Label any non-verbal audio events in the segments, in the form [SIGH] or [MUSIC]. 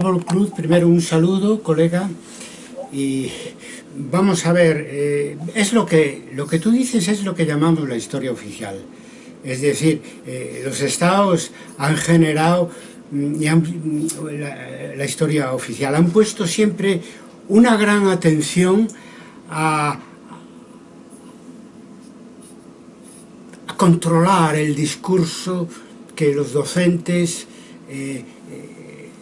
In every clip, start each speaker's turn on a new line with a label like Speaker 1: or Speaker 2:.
Speaker 1: Pablo Cruz, primero un saludo, colega, y vamos a ver, eh, es lo que, lo que tú dices es lo que llamamos la historia oficial. Es decir, eh, los estados han generado mm, mm, la, historia oficial, han puesto siempre una gran atención a, controlar el discurso que los docentes eh,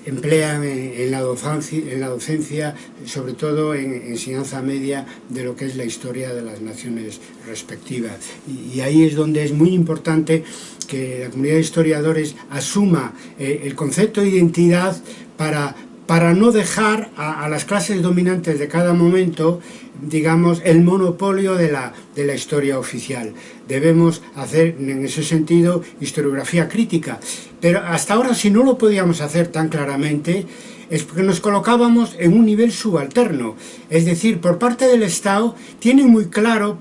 Speaker 1: emplean en, la docencia, en la docencia sobre todo en enseñanza media, de lo que es la historia de las naciones respectivas. Y, ahí es donde es muy importante que la comunidad de historiadores asuma eh, el concepto de identidad para, para no dejar a, a, las clases dominantes de cada momento, digamos, el monopolio de la, de la historia oficial. Debemos hacer, en ese sentido, historiografía crítica Pero hasta ahora, si no lo podíamos hacer tan claramente, es porque nos colocábamos en un nivel subalterno. Es decir, por parte del Estado, tienen muy claro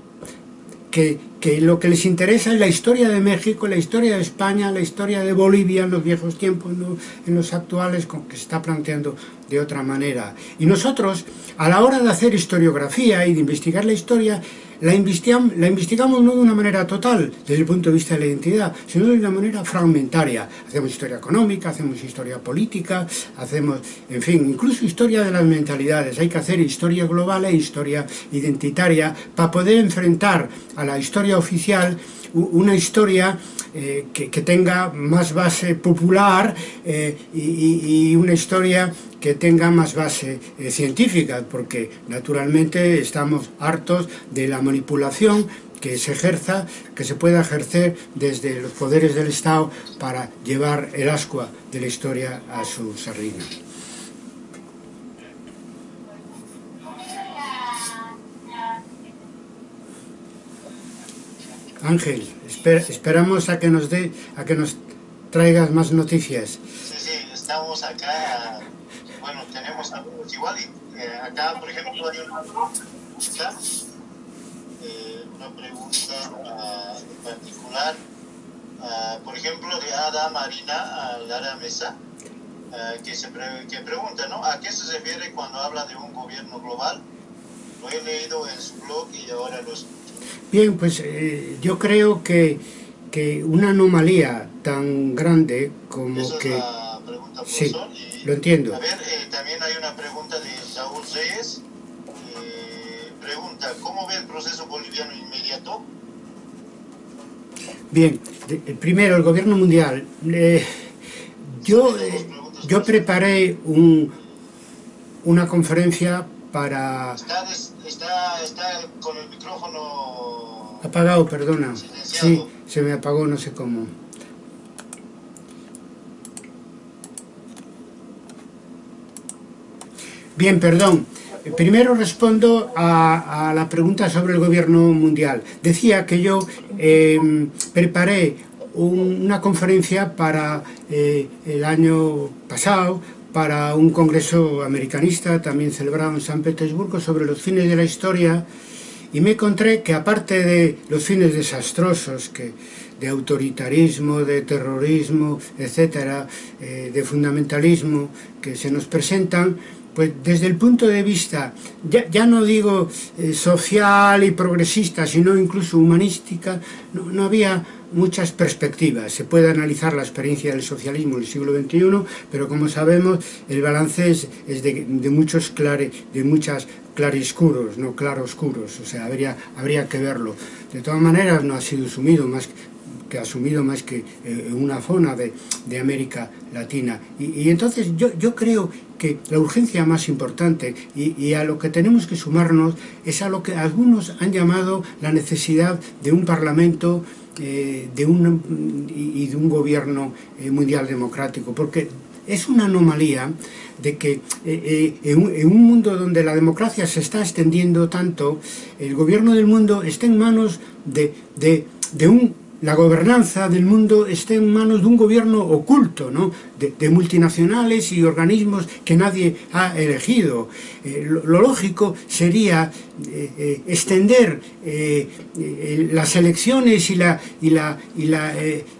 Speaker 1: que, que, lo que les interesa es la historia de México, la historia de España, la historia de Bolivia en los viejos tiempos, no en los actuales, con que se está planteando de otra manera. Y nosotros, a la hora de hacer historiografía y de investigar la historia, la, investigam, la investigamos no de una manera total, desde el punto de vista de la identidad, sino de una manera fragmentaria. Hacemos historia económica, hacemos historia política, hacemos, en fin, incluso historia de las mentalidades. Hay que hacer historia global e historia identitaria para poder enfrentar a la historia oficial una historia eh, que, que, tenga más base popular eh, y, y, una historia que tenga más base eh, científica, porque naturalmente estamos hartos de la manipulación que se ejerza, que se pueda ejercer desde los poderes del Estado para llevar el ascua de la historia a su sardina. Ángel, esperamos a que nos dé, a que nos traigas más noticias.
Speaker 2: Sí, sí, estamos acá, bueno, tenemos algunos igual, eh, acá por ejemplo hay una pregunta, eh, una pregunta uh, en particular, uh, por ejemplo de Ada Marina Lara Mesa, uh, que, se que pregunta, ¿no? ¿A qué se refiere cuando habla de un gobierno global? Lo he leído en su blog y ahora lo
Speaker 1: Bien, pues eh, yo creo que, que, una anomalía tan grande como
Speaker 2: Esa
Speaker 1: que...
Speaker 2: Es la pregunta,
Speaker 1: sí, lo entiendo.
Speaker 2: A ver, eh, también hay una pregunta de Saúl Reyes. Eh, pregunta, ¿cómo ve el proceso boliviano inmediato?
Speaker 1: Bien, primero, el gobierno mundial. yo, yo preparé un, una conferencia para...
Speaker 2: Está, está, está con el micrófono...
Speaker 1: Apagado, perdona. Sí, se me apagó, no sé cómo. Bien, perdón. Primero respondo a, la pregunta sobre el gobierno mundial. Decía que yo em, preparé una conferencia para eh, el año pasado para un congreso americanista, también celebrado en San Petersburgo, sobre los fines de la historia, y me encontré que aparte de los fines desastrosos, que de autoritarismo, de terrorismo, etcétera, eh, de fundamentalismo que se nos presentan, pues desde el punto de vista, ya, ya no digo eh, social y progresista, sino incluso humanística, no, no había muchas perspectivas. Se puede analizar la experiencia del socialismo en el siglo XXI, pero como sabemos, el balance es, es de, de, muchos clare, de muchas clariscuros, no claroscuros, o sea, habría, habría que verlo. De todas maneras, no ha sido asumido más que asumido más que eh, una zona de, de América Latina. Y, y entonces yo, yo creo que la urgencia más importante y, a lo que tenemos que sumarnos es a lo que algunos han llamado la necesidad de un parlamento eh, de un, y de un gobierno eh, mundial democrático, porque es una anomalía de que eh, en, un, mundo donde la democracia se está extendiendo tanto, el gobierno del mundo está en manos de, de, un la gobernanza del mundo esté en manos de un gobierno oculto, ¿no? de, multinacionales y organismos que nadie ha elegido. Eh, lo, lógico sería eh, eh, extender las elecciones y la, y la, y la,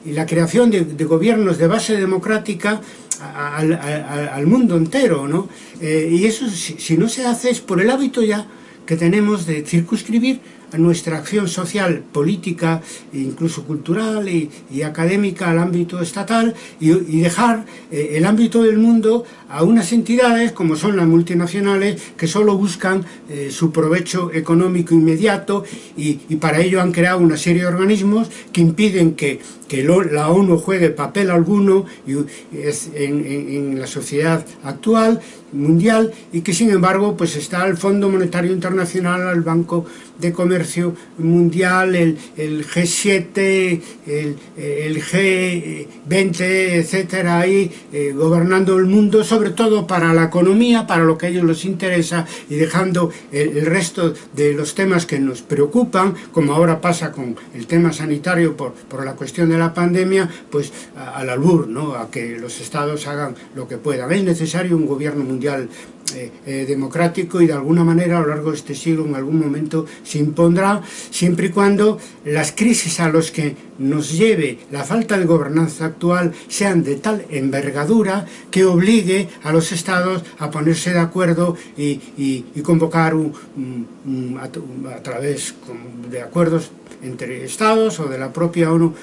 Speaker 1: y la creación de, gobiernos de base democrática al, mundo entero, ¿no? y eso, si, si no se hace, es por el hábito ya que tenemos de circunscribir nuestra acción social, política, e incluso cultural y, académica al ámbito estatal y, dejar eh, el ámbito del mundo a unas entidades como son las multinacionales que solo buscan eh, su provecho económico inmediato y, para ello han creado una serie de organismos que impiden que, la ONU juegue papel alguno en la sociedad actual mundial y que sin embargo pues está el Fondo Monetario Internacional, el Banco de Comercio Mundial, el, el G7, el, el, G20, etcétera, ahí eh, gobernando el mundo, sobre todo para la economía, para lo que a ellos les interesa y dejando el, resto de los temas que nos preocupan, como ahora pasa con el tema sanitario por, por la cuestión de la pandemia, pues al albur, ¿no? a que los estados hagan lo que puedan. Es necesario un gobierno mundial mundial eh, eh, democrático y de alguna manera a lo largo de este siglo en algún momento se impondrá siempre y cuando las crisis a los que nos lleve la falta de gobernanza actual sean de tal envergadura que obligue a los estados a ponerse de acuerdo y, convocar a, través de acuerdos entre estados o de la propia ONU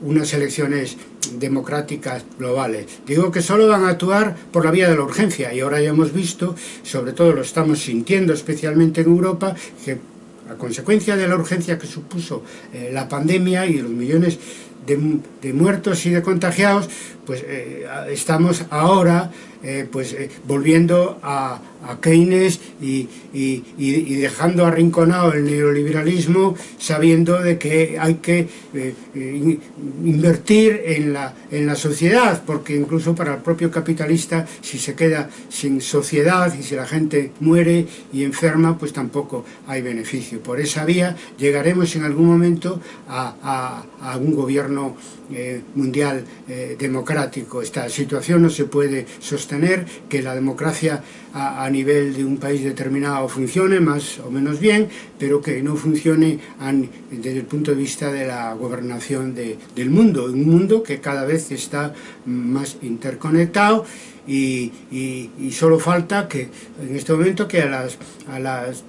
Speaker 1: unas elecciones democráticas globales. Digo que solo van a actuar por la vía de la urgencia y ahora ya hemos visto, sobre todo lo estamos sintiendo especialmente en Europa, que a consecuencia de la urgencia que supuso eh, la pandemia y los millones de, de, muertos y de contagiados, pues eh, estamos ahora eh, pues, eh, volviendo a, a Keynes y, dejando arrinconado el neoliberalismo sabiendo de que hay que eh, eh, invertir en la, sociedad porque incluso para el propio capitalista si se queda sin sociedad y si la gente muere y enferma pues tampoco hay beneficio. Por esa vía llegaremos en algún momento a, un gobierno eh, mundial democrático. Esta situación no se puede sostener que la democracia a, a nivel de un país determinado funcione más o menos bien, pero que no funcione desde el punto de vista de la gobernación de, del mundo, un mundo que cada vez está más interconectado y, y, solo falta que en este momento que a las, a las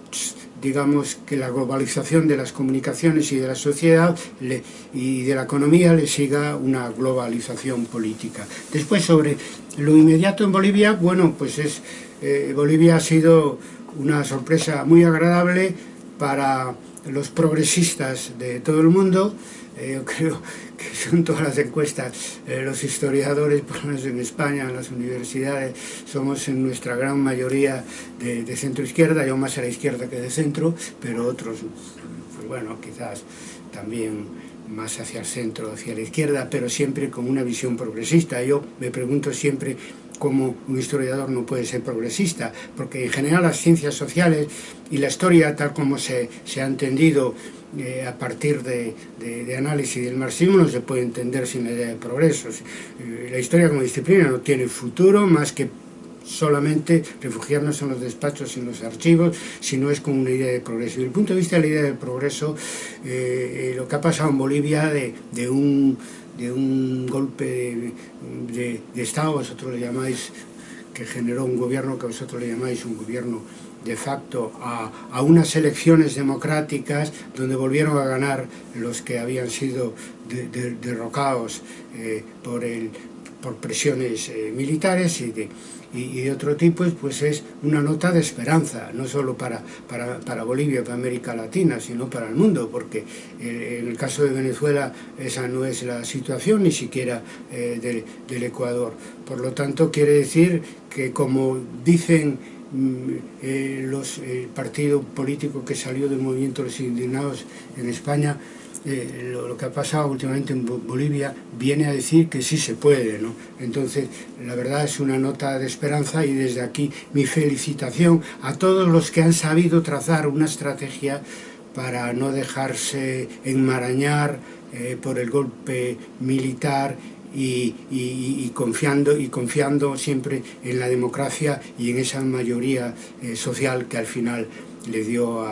Speaker 1: digamos que la globalización de las comunicaciones y de la sociedad y de la economía le siga una globalización política. Después sobre lo inmediato en Bolivia, bueno, pues es eh, Bolivia ha sido una sorpresa muy agradable para los progresistas de todo el mundo. Eh, yo [LAUGHS] creo que son todas las encuestas, eh, los historiadores, por lo menos en España, en las universidades, somos en nuestra gran mayoría de, de centro izquierda, yo más a la izquierda que de centro, pero otros, pues bueno, quizás también más hacia el centro, hacia la izquierda, pero siempre con una visión progresista. Yo me pregunto siempre cómo un historiador no puede ser progresista, porque en general las ciencias sociales y la historia, tal como se, se ha entendido eh, a partir de, de, análisis del marxismo, no se puede entender sin la idea de progreso. Eh, la historia como disciplina no tiene futuro más que solamente refugiarnos en los despachos y en los archivos, sino es como una idea de progreso. Desde el punto de vista de la idea del progreso, eh, lo que ha pasado en Bolivia de, de un de un golpe de, de Estado, vosotros le llamáis, que generó un gobierno que vosotros le llamáis un gobierno de facto a, a, unas elecciones democráticas donde volvieron a ganar los que habían sido de, de, derrocados eh, por el por presiones eh, militares y de, y, de otro tipo, pues es una nota de esperanza, no solo para, para, para Bolivia, para América Latina, sino para el mundo, porque eh, en el caso de Venezuela esa no es la situación, ni siquiera eh, del, Ecuador. Por lo tanto, quiere decir que como dicen mm, eh, los, el partido político que salió del movimiento de los indignados en España, eh, lo, que ha pasado últimamente en Bolivia viene a decir que sí se puede, ¿no? Entonces, la verdad es una nota de esperanza y desde aquí mi felicitación a todos los que han sabido trazar una estrategia para no dejarse enmarañar eh, por el golpe militar y, confiando, y confiando siempre en la democracia y en esa mayoría eh, social que al final le dio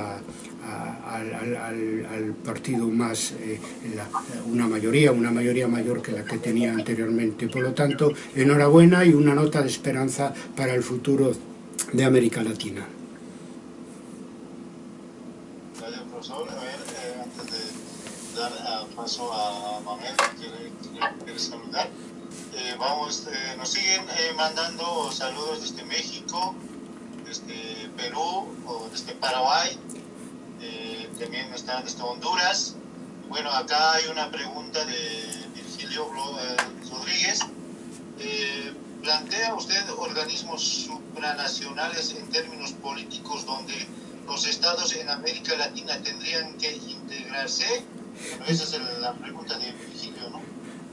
Speaker 1: al, partido más eh, una mayoría, una mayoría mayor que la que tenía anteriormente. Por lo tanto, enhorabuena y una nota de esperanza para el futuro de América Latina.
Speaker 2: Gracias. A ver, eh, antes de dar paso a quiere saludar. Eh, vamos, eh, nos siguen eh, mandando saludos desde México, desde Perú o desde Paraguay, también están desde Honduras. Bueno, acá hay una pregunta de Virgilio Rodríguez. ¿Plantea usted organismos supranacionales en términos políticos donde los estados en América Latina tendrían que integrarse? Bueno, esa es la pregunta de Virgilio, ¿no?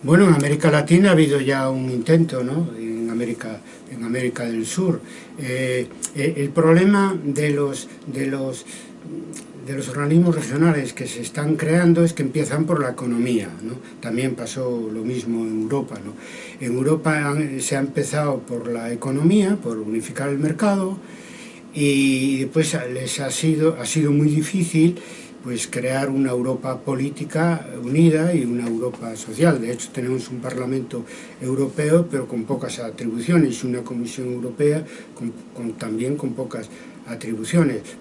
Speaker 1: Bueno, en América Latina ha habido ya un intento, ¿no? En América, en América del Sur. Eh, eh, el problema de los, de, los, de los organismos regionales que se están creando es que empiezan por la economía, ¿no? También pasó lo mismo en Europa. En Europa se ha empezado por la economía, por unificar el mercado, y después les ha sido, ha sido muy difícil pues crear una Europa política unida y una Europa social. De hecho, tenemos un Parlamento Europeo, pero con pocas atribuciones, y una Comisión Europea también con pocas atribuciones.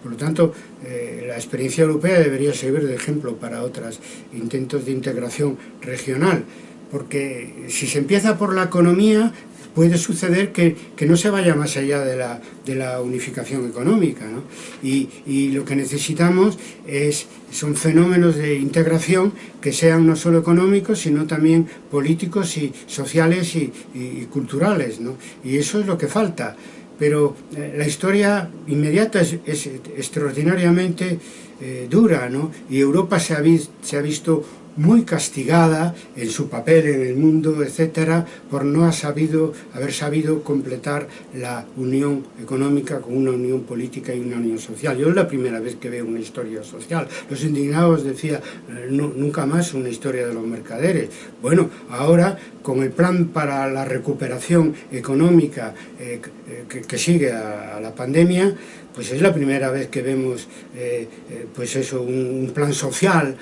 Speaker 1: Por lo tanto, eh, la experiencia europea debería servir de ejemplo para otros intentos de integración regional, porque si se empieza por la economía, puede suceder que, no se vaya más allá de la, de la unificación económica. ¿no? Y, y, lo que necesitamos es, son fenómenos de integración que sean no solo económicos, sino también políticos y sociales y, y culturales. ¿no? Y eso es lo que falta. pero eh, la historia inmediata es, es extraordinariamente eh, dura, ¿no? Y Europa se ha, se ha visto muy castigada en su papel en el mundo, etcétera, por no ha sabido, haber sabido completar la unión económica con una unión política y una unión social. Yo es la primera vez que veo una historia social. Los indignados decían, no, nunca más una historia de los mercaderes. Bueno, ahora con el plan para la recuperación económica eh, que, que, sigue a, a la pandemia, pues es la primera vez que vemos eh, eh, pues eso, un, un, plan social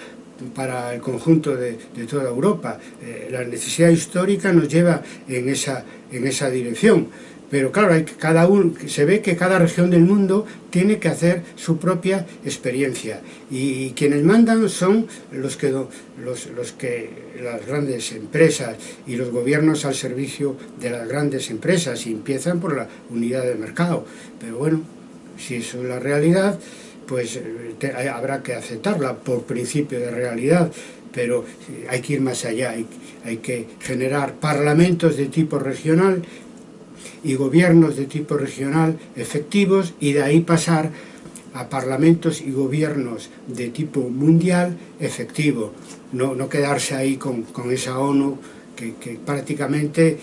Speaker 1: para el conjunto de, de toda Europa. Eh, la necesidad histórica nos lleva en esa, en esa dirección. Pero claro, hay, cada un, se ve que cada región del mundo tiene que hacer su propia experiencia. Y, y quienes mandan son los que, los, los que las grandes empresas y los gobiernos al servicio de las grandes empresas y empiezan por la unidad de mercado. Pero bueno, si eso es la realidad, pues eh, te, habrá que aceptarla por principio de realidad, pero eh, hay que ir más allá, hay, hay que generar parlamentos de tipo regional y gobiernos de tipo regional efectivos y de ahí pasar a parlamentos y gobiernos de tipo mundial efectivo, no, no quedarse ahí con, con esa ONU que, que prácticamente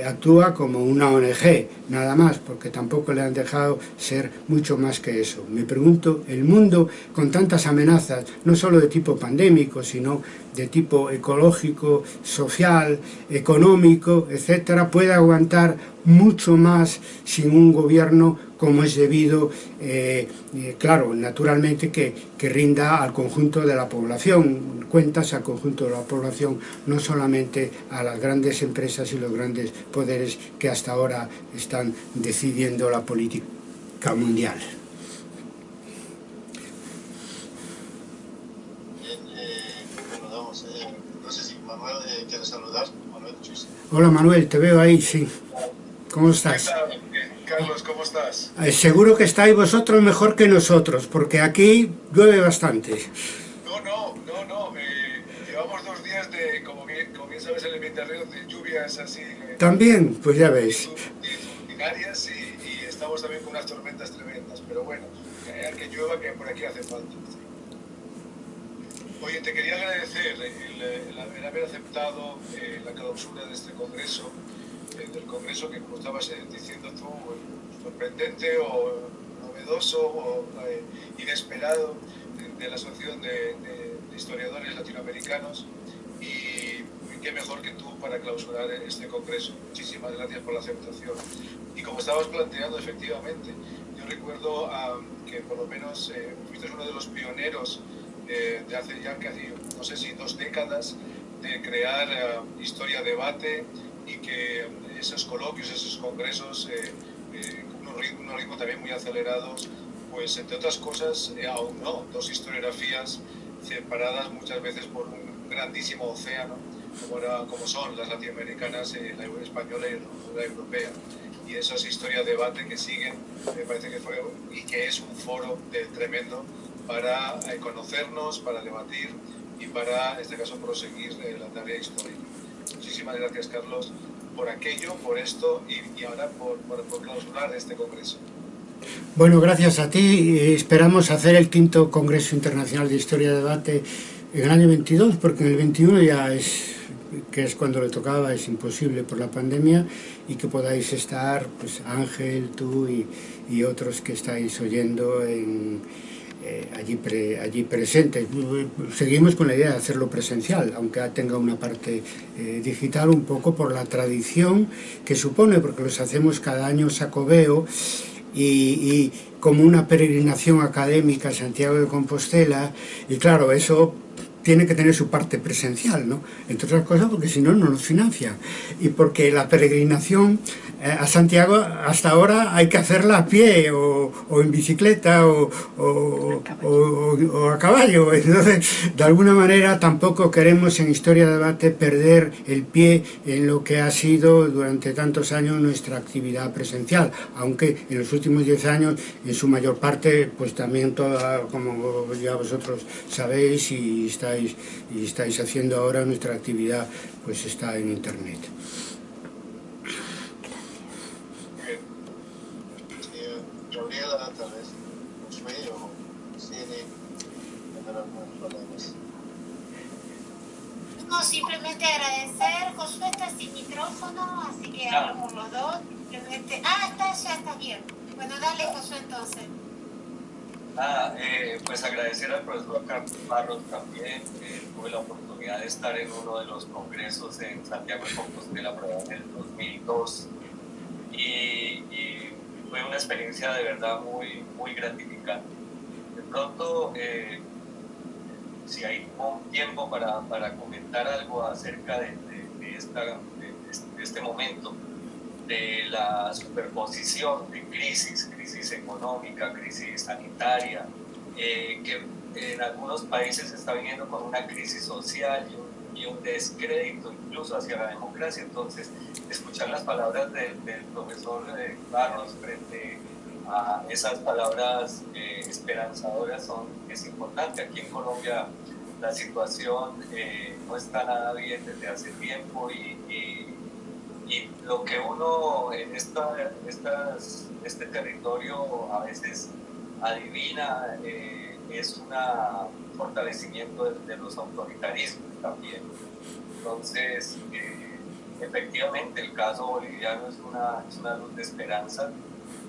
Speaker 1: eh, actúa como una ONG, nada más, porque tampoco le han dejado ser mucho más que eso. Me pregunto, el mundo con tantas amenazas, no solo de tipo pandémico, sino de tipo ecológico, social, económico, etcétera, puede aguantar mucho más sin un gobierno como es debido, eh, eh, claro, naturalmente que, que, rinda al conjunto de la población, cuentas al conjunto de la población, no solamente a las grandes empresas y los grandes poderes que hasta ahora están decidiendo la política mundial. Hola Manuel, te veo ahí, sí. ¿Cómo estás?
Speaker 3: Carlos, ¿cómo estás?
Speaker 1: Eh, seguro que estáis vosotros mejor que nosotros, porque aquí llueve bastante.
Speaker 3: No, no, no, no. Eh, llevamos dos días de, como bien, como bien sabes, el Mediterráneo, de lluvias así... Eh,
Speaker 1: también, pues ya ves.
Speaker 3: Ordinarias y, y, estamos también con unas tormentas tremendas, pero bueno, al que llueva, que por aquí hace falta. Oye, te quería agradecer el, el haber aceptado la clausura de este congreso del Congreso que, como estabas eh, diciendo tú, sorprendente o novedoso o eh, inesperado de, la Asociación de, Historiadores Latinoamericanos y qué mejor que tú para clausurar este congreso. Muchísimas gracias por la aceptación. Y como estabas planteando, efectivamente, yo recuerdo que por lo menos eh, fuiste uno de los pioneros eh, de hace ya casi, no sé si dos décadas, de crear eh, historia debate y que esos coloquios, esos congresos, eh, eh, unos ritmos también muy acelerados, pues entre otras cosas, aún no, dos historiografías separadas muchas veces por un grandísimo océano, como, era, como son las latinoamericanas, la española y la europea. Y esas historias de debate que siguen, me parece que fue, y que es un foro tremendo para conocernos, para debatir y para, en este caso, proseguir eh, la tarea histórica. Muchísimas gracias, Carlos, por aquello, por esto y, ahora por, clausurar este congreso.
Speaker 1: Bueno, gracias a ti. Esperamos hacer el quinto Congreso Internacional de Historia de Debate en el año 22, porque en el 21 ya es, que es cuando le tocaba, es imposible por la pandemia, y que podáis estar, pues Ángel, tú y, y otros que estáis oyendo en, eh, allí, pre, allí presentes. Seguimos con la idea de hacerlo presencial, aunque tenga una parte eh, digital un poco por la tradición que supone, porque los hacemos cada año sacobeo y, y como una peregrinación académica a Santiago de Compostela, y claro, eso tiene que tener su parte presencial, ¿no? Entre otras cosas porque si no, no nos financia. Y porque la peregrinación eh, a Santiago hasta ahora hay que hacerla a pie o, en bicicleta o, a caballo. [LAUGHS] Entonces, de alguna manera tampoco queremos en Historia de Debate perder el pie en lo que ha sido durante tantos años nuestra actividad presencial, aunque en los últimos 10 años, en su mayor parte, pues también toda, como ya vosotros sabéis y estáis, y estáis haciendo ahora, nuestra actividad pues está en Internet.
Speaker 4: No, simplemente agradecer, Josué está sin micrófono, así que hablo por los dos. Simplemente... Ah, está, ya está bien. Bueno, dale Josué entonces.
Speaker 5: Ah, eh, pues agradecer al profesor Barros también, tuve la oportunidad de estar en uno de los congresos en Santiago de Compostela en el 2002 y, y, fue una experiencia de verdad muy, muy gratificante. De pronto, eh, si hay un tiempo para, para, comentar algo acerca de, de, de, este momento, de la superposición de crisis, crisis económica, crisis sanitaria, eh, que en algunos países se está viniendo con una crisis social y un, descrédito incluso hacia la democracia. Entonces, escuchar las palabras del profesor eh, Barros frente a esas palabras eh, esperanzadoras son, es importante. Aquí en Colombia la situación no está nada bien desde hace tiempo y, y lo que uno en, esta, estas, este territorio a veces adivina eh, es un fortalecimiento de, los autoritarismos también. Entonces, eh, efectivamente, el caso boliviano es una, es una luz de esperanza.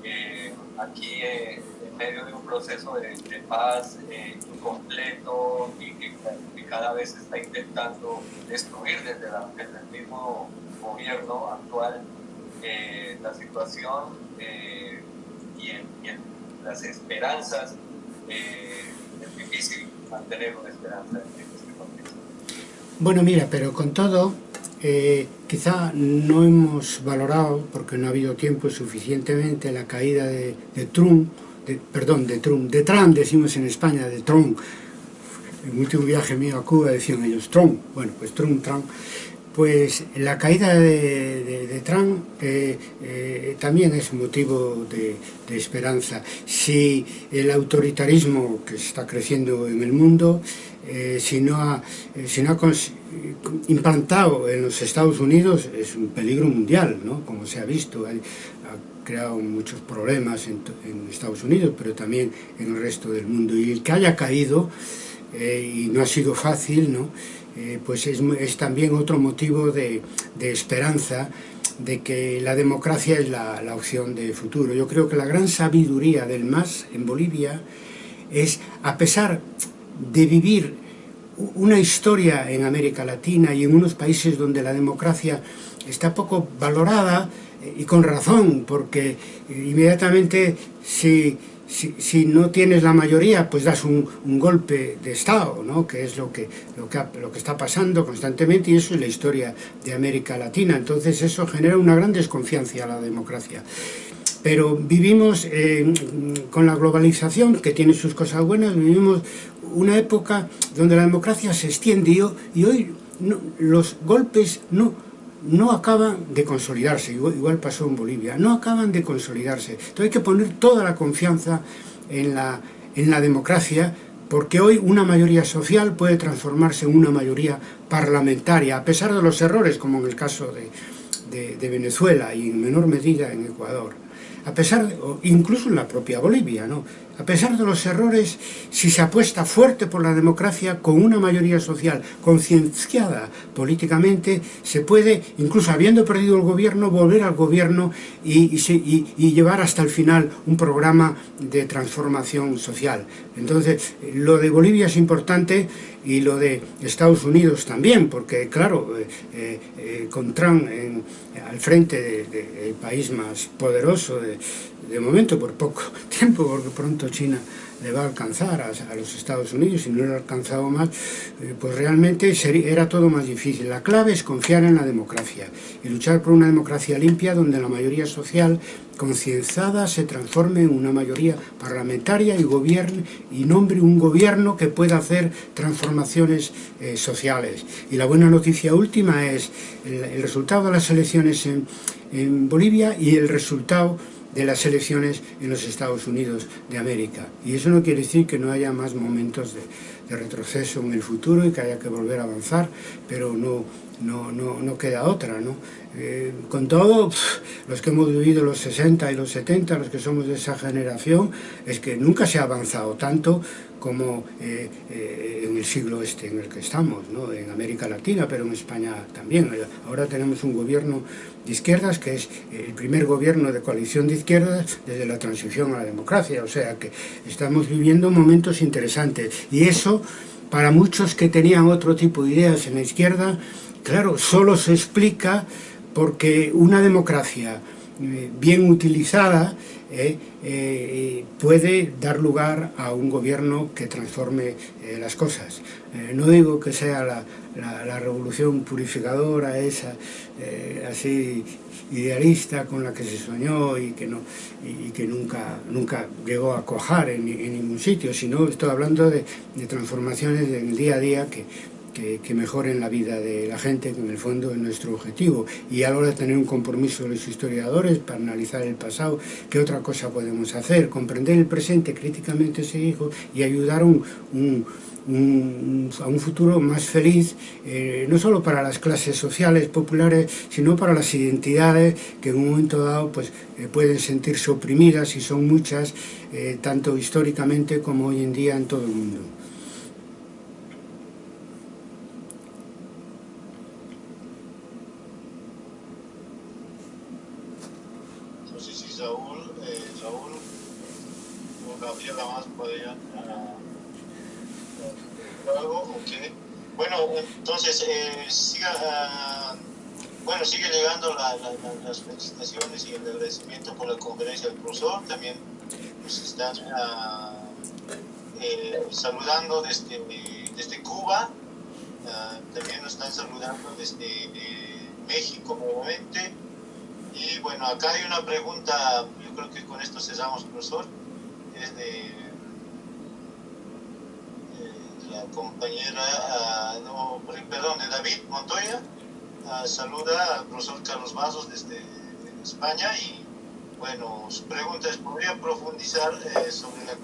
Speaker 5: Eh, aquí, en medio de un proceso de, paz incompleto y que, cada vez está intentando destruir desde, desde el mismo gobierno actual, eh, la situación eh, y, en, las esperanzas, eh, es difícil mantener una esperanza en este contexto.
Speaker 1: Bueno, mira, pero con todo, quizá no hemos valorado, porque no ha habido tiempo suficientemente, la caída de, Trump, perdón, de Trump, de Trump decimos en España, de Trump, en el último viaje mío a Cuba decían ellos Trump, bueno, pues Trump, Trump, Pues la caída de, de, de Trump eh, eh, también es motivo de, de, esperanza. Si el autoritarismo que está creciendo en el mundo, eh, si no ha, eh, si no ha implantado en los Estados Unidos, es un peligro mundial, ¿no? como se ha visto. Hay, ha creado muchos problemas en, en Estados Unidos, pero también en el resto del mundo. Y el que haya caído, eh, y no ha sido fácil, ¿no? Eh, pues es, es, también otro motivo de, de, esperanza de que la democracia es la, la, opción de futuro. Yo creo que la gran sabiduría del MAS en Bolivia es, a pesar de vivir una historia en América Latina y en unos países donde la democracia está poco valorada eh, y con razón, porque inmediatamente si, si, si no tienes la mayoría, pues das un, un golpe de Estado, ¿no? que es lo que, lo, que, lo que está pasando constantemente y eso es la historia de América Latina. Entonces eso genera una gran desconfianza a la democracia pero vivimos eh, con la globalización, que tiene sus cosas buenas, vivimos una época donde la democracia se extiende y hoy no, los golpes no, no acaban de consolidarse, igual, pasó en Bolivia, no acaban de consolidarse. Entonces hay que poner toda la confianza en la, en la democracia, porque hoy una mayoría social puede transformarse en una mayoría parlamentaria, a pesar de los errores, como en el caso de, de, de Venezuela y en menor medida en Ecuador a pesar, de, incluso en la propia Bolivia, ¿no? A pesar de los errores, si se apuesta fuerte por la democracia con una mayoría social concienciada políticamente, se puede, incluso habiendo perdido el gobierno, volver al gobierno y, llevar hasta el final un programa de transformación social. Entonces, lo de Bolivia es importante y lo de Estados Unidos también, porque claro, eh, eh, con Trump al frente del de, de país más poderoso de, de momento por poco [LAUGHS] tiempo, porque pronto China le va a alcanzar a, los Estados Unidos, y no lo ha alcanzado más, eh, pues realmente era todo más difícil. La clave es confiar en la democracia y luchar por una democracia limpia donde la mayoría social concienciada se transforme en una mayoría parlamentaria y, gobierne, y nombre un gobierno que pueda hacer transformaciones eh, sociales. Y la buena noticia última es el, resultado de las elecciones en Bolivia y el resultado de las elecciones en los Estados Unidos de América. Y eso no quiere decir que no haya más momentos de, de retroceso en el futuro y que haya que volver a avanzar, pero no, no, no, no queda otra, ¿no? Eh, con todo, los que hemos vivido los 60 y los 70, los que somos de esa generación, es que nunca se ha avanzado tanto como eh, eh, en el siglo este en el que estamos, ¿no? en América Latina, pero en España también. Ahora tenemos un gobierno de izquierdas que es el primer gobierno de coalición de izquierdas desde la transición a la democracia, o sea que estamos viviendo momentos interesantes y eso para muchos que tenían otro tipo de ideas en la izquierda, claro, solo se explica porque una democracia eh, bien utilizada eh, eh, puede dar lugar a un gobierno que transforme las cosas. No digo que sea la, revolución purificadora esa, así idealista con la que se soñó y que, no, y que nunca, nunca llegó a cojar en, en ningún sitio, sino estoy hablando de, de transformaciones del día a día que, que, mejoren la vida de la gente, que en el fondo es nuestro objetivo. Y a la hora de tener un compromiso de los historiadores para analizar el pasado, ¿qué otra cosa podemos hacer? Comprender el presente, críticamente seguir y ayudar a un futuro más feliz, eh, no solo para las clases sociales populares, sino para las identidades que en un momento dado pues, eh, pueden sentirse oprimidas y son muchas, eh, tanto históricamente como hoy en día en todo el mundo.
Speaker 2: Entonces eh, siga, uh, bueno, sigue llegando la, la, la, las felicitaciones y el agradecimiento por la conferencia del profesor, también nos están uh, saludando desde, desde Cuba, uh, también nos están saludando desde eh, México nuevamente, y bueno, acá hay una pregunta, yo creo que con esto cesamos, profesor, es de la compañera, no, perdón, de David Montoya, saluda al profesor Carlos Vasos desde España y bueno, su pregunta es, ¿podría profundizar eh, sobre, la,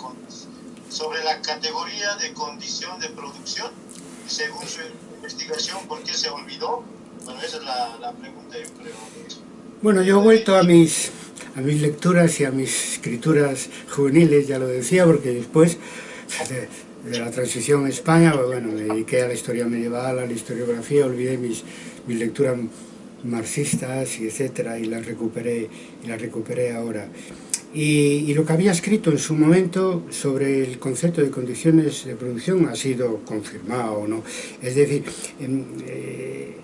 Speaker 2: sobre la categoría de condición de producción? Según su investigación, ¿por qué se olvidó? Bueno, esa es la, la pregunta, yo creo.
Speaker 1: Bueno, yo he vuelto a mis, a mis lecturas y a mis escrituras juveniles, ya lo decía, porque después de la transición en España, pues bueno, me dediqué a la historia medieval, a la historiografía, olvidé mis, mis lecturas marxistas y etcétera y las recuperé y las recuperé ahora. y, lo que había escrito en su momento sobre el concepto de condiciones de producción ha sido confirmado o no. Es decir, em, eh,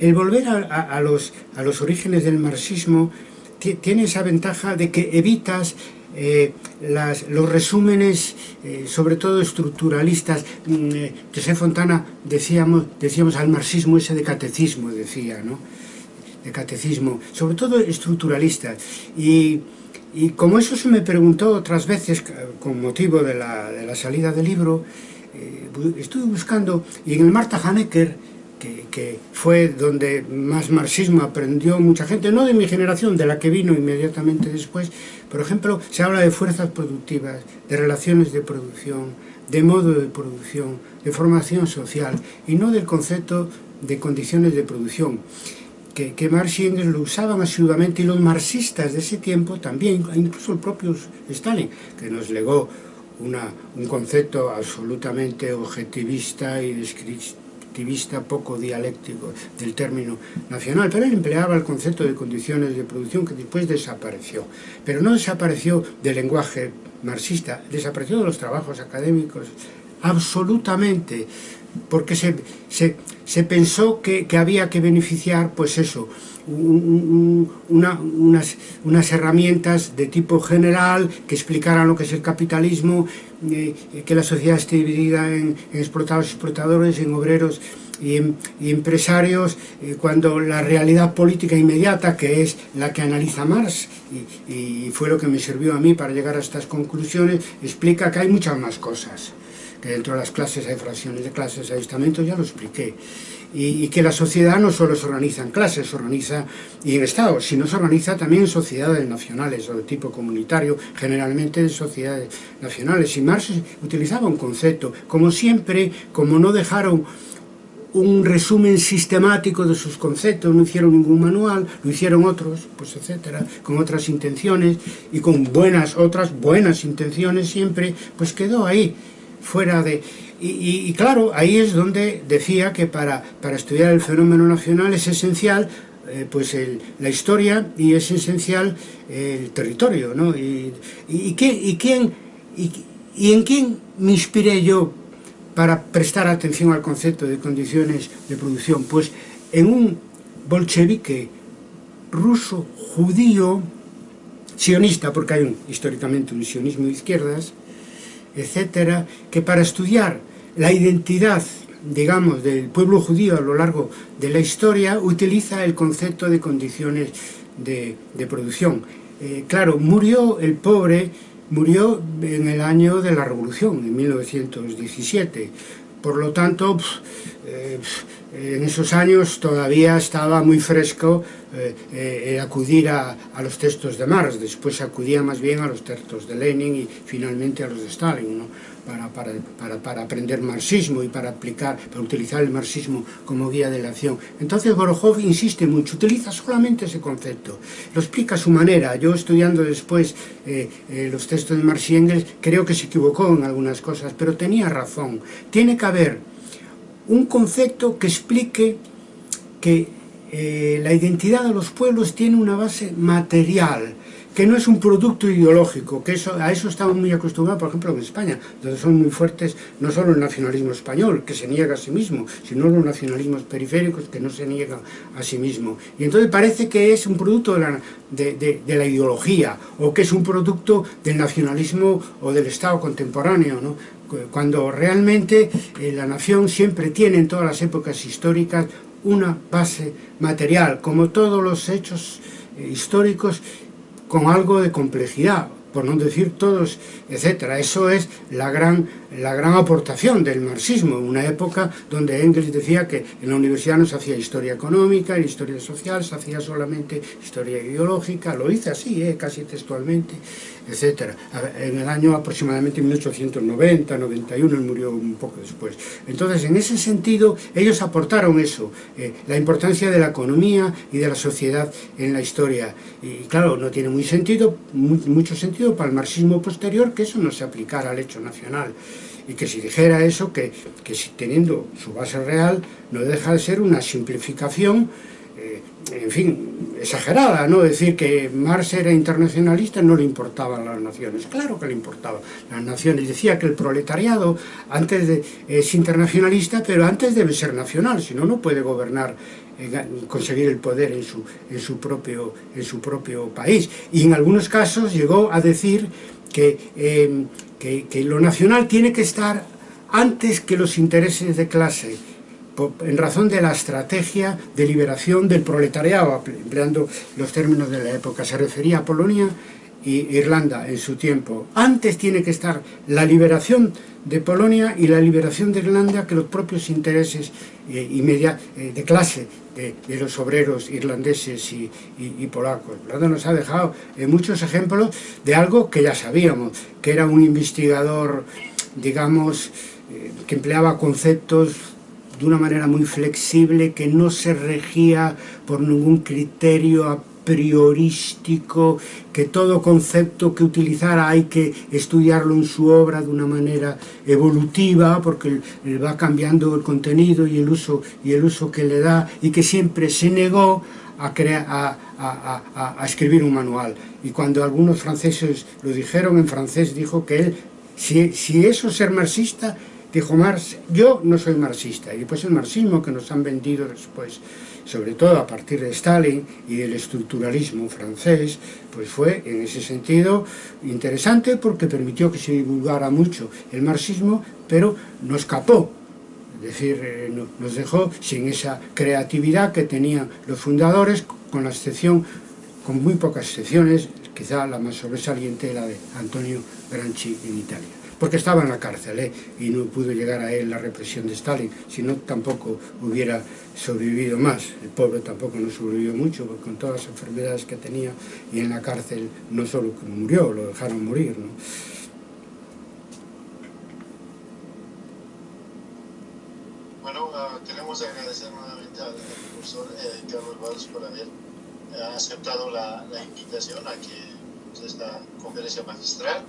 Speaker 1: el volver a, los, a los orígenes del marxismo tiene esa ventaja de que evitas eh, las, los resúmenes, eh, sobre todo estructuralistas, mm, eh, José Fontana decíamos, decíamos al marxismo ese de catecismo, decía, ¿no? De catecismo, sobre todo estructuralistas. Y, y como eso se me preguntó otras veces, eh, con motivo de la, de la salida del libro, eh, estuve buscando, y en el Marta Hanecker, que, que, fue donde más marxismo aprendió mucha gente, no de mi generación, de la que vino inmediatamente después, Por ejemplo, se habla de fuerzas productivas, de relaciones de producción, de modo de producción, de formación social, y no del concepto de condiciones de producción, que, Marx y Engels lo usaban asiduamente, y los marxistas de ese tiempo también, incluso el propio Stalin, que nos legó un concepto absolutamente objetivista y descriptivo activista poco dialéctico del término nacional, pero él empleaba el concepto de condiciones de producción que después desapareció, pero no desapareció del lenguaje marxista, desapareció de los trabajos académicos absolutamente, porque se, se, se pensó que, que había que beneficiar, pues eso, un, un, una, unas, unas, herramientas de tipo general que explicaran lo que es el capitalismo, eh, que la sociedad esté dividida en, en explotados y explotadores, en obreros y, en, y empresarios, eh, cuando la realidad política inmediata, que es la que analiza Marx, y, y fue lo que me sirvió a mí para llegar a estas conclusiones, explica que hay muchas más cosas que dentro de las clases hay fracciones de clases, hay estamentos, ya lo expliqué. Y, que la sociedad no solo se organiza en clases, se organiza y en estados, sino se organiza también en sociedades nacionales o de tipo comunitario, generalmente en sociedades nacionales. Y Marx utilizaba un concepto, como siempre, como no dejaron un resumen sistemático de sus conceptos, no hicieron ningún manual, lo hicieron otros, pues etcétera, con otras intenciones y con buenas, otras buenas intenciones siempre, pues quedó ahí fuera de... Y, claro, ahí es donde decía que para, para estudiar el fenómeno nacional es esencial eh, pues la historia y es esencial el territorio, ¿no? Y, y, y quién, y en quién me inspiré yo para prestar atención al concepto de condiciones de producción? Pues en un bolchevique ruso, judío, sionista, porque hay un, históricamente un sionismo de izquierdas, etcétera, que para estudiar la identidad, digamos, del pueblo judío a lo largo de la historia, utiliza el concepto de condiciones de, producción. Eh, claro, murió el pobre, murió en el año de la Revolución, en 1917. Por lo tanto, eh, en esos años todavía estaba muy fresco eh, eh, acudir a, a, los textos de Marx, después acudía más bien a los textos de Lenin y finalmente a los de Stalin, ¿no? para, para, para, para, aprender marxismo y para aplicar, para utilizar el marxismo como guía de la acción. Entonces Borojov insiste mucho, utiliza solamente ese concepto, lo explica a su manera. Yo estudiando después eh, eh, los textos de Marx y Engels, creo que se equivocó en algunas cosas, pero tenía razón. Tiene que haber un concepto que explique que eh, la identidad de los pueblos tiene una base material, que no es un producto ideológico, que eso, a eso estamos muy acostumbrados, por ejemplo, en España, donde son muy fuertes no solo el nacionalismo español, que se niega a sí mismo, sino los nacionalismos periféricos que no se niegan a sí mismo. Y entonces parece que es un producto de la, de la ideología, o que es un producto del nacionalismo o del Estado contemporáneo, ¿no? cuando realmente eh, la nación siempre tiene en todas las épocas históricas una base material, como todos los hechos eh, históricos con algo de complejidad, por no decir todos, etcétera. Eso es la gran la gran aportación del marxismo, una época donde Engels decía que en la universidad no se hacía historia económica, en historia social se hacía solamente historia ideológica, lo hice así, eh, casi textualmente, etcétera. En el año aproximadamente 1890, 91, él murió un poco después. Entonces, en ese sentido, ellos aportaron eso, eh, la importancia de la economía y de la sociedad en la historia. Y claro, no tiene muy sentido, mucho sentido para el marxismo posterior que eso no se aplicara al hecho nacional y que si dijera eso, que, que teniendo su base real, no deja de ser una simplificación eh, en fin, exagerada, ¿no? Decir que Marx era internacionalista no le importaban las naciones. Claro que le importaban las naciones. Decía que el proletariado antes es internacionalista, pero antes debe ser nacional, si no, no puede gobernar eh, conseguir el poder en su, en, su propio, en su propio país. Y en algunos casos llegó a decir que, eh, que, que, lo nacional tiene que estar antes que los intereses de clase, en razón de la estrategia de liberación del proletariado, empleando los términos de la época. Se refería a Polonia y Irlanda en su tiempo. Antes tiene que estar la liberación de Polonia y la liberación de Irlanda que los propios intereses eh, eh, de clase de, los obreros irlandeses y, polacos. Irlanda nos ha dejado eh, muchos ejemplos de algo que ya sabíamos, que era un investigador, digamos, que empleaba conceptos de una manera muy flexible, que no se regía por ningún criterio priorístico, que todo concepto que utilizara hay que estudiarlo en su obra de una manera evolutiva, porque va cambiando el contenido y el uso, y el uso que le da, y que siempre se negó a, crear, a, a, a, escribir un manual. Y cuando algunos franceses lo dijeron en francés, dijo que él, si, si eso es ser marxista, Dijo Marx, yo no soy marxista, y después el marxismo que nos han vendido después, sobre todo a partir de Stalin y del estructuralismo francés, pues fue en ese sentido interesante porque permitió que se divulgara mucho el marxismo, pero no escapó, es decir, eh, nos dejó sin esa creatividad que tenían los fundadores, con la excepción, con muy pocas excepciones, quizá la más sobresaliente, la de Antonio Granchi en Italia porque estaba en la cárcel ¿eh? y no pudo llegar a él la represión de Stalin, si no tampoco hubiera sobrevivido más. El pobre tampoco no sobrevivió mucho, con todas las enfermedades que tenía y en la cárcel no solo murió, lo dejaron morir. ¿no?
Speaker 2: Bueno, uh, queremos agradecer nuevamente al profesor eh, Carlos Valls por haber eh, aceptado la, la, invitación a que pues, esta conferencia magistral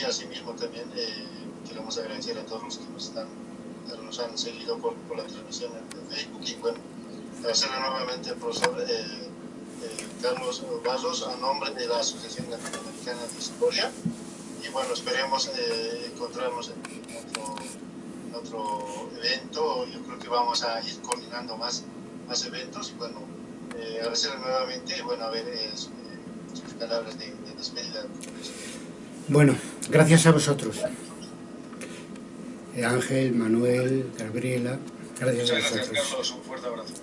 Speaker 2: y asimismo también eh, queremos agradecer a todos los que nos, están, nos han seguido por, por la transmisión en Facebook. Y bueno, agradecerle nuevamente al profesor eh, eh, Carlos Vasos a nombre de la Asociación Latinoamericana de Historia y bueno, esperemos encontrarnos en otro, otro, evento, yo creo que vamos a ir coordinando más, más eventos. Y bueno, agradecerle nuevamente y bueno, a ver sus palabras de despedida.
Speaker 1: Bueno, gracias a vosotros. Ángel, Manuel, Gabriela, gracias
Speaker 3: Muchas
Speaker 1: a vosotros.
Speaker 3: Gracias, Carlos. Un fuerte abrazo.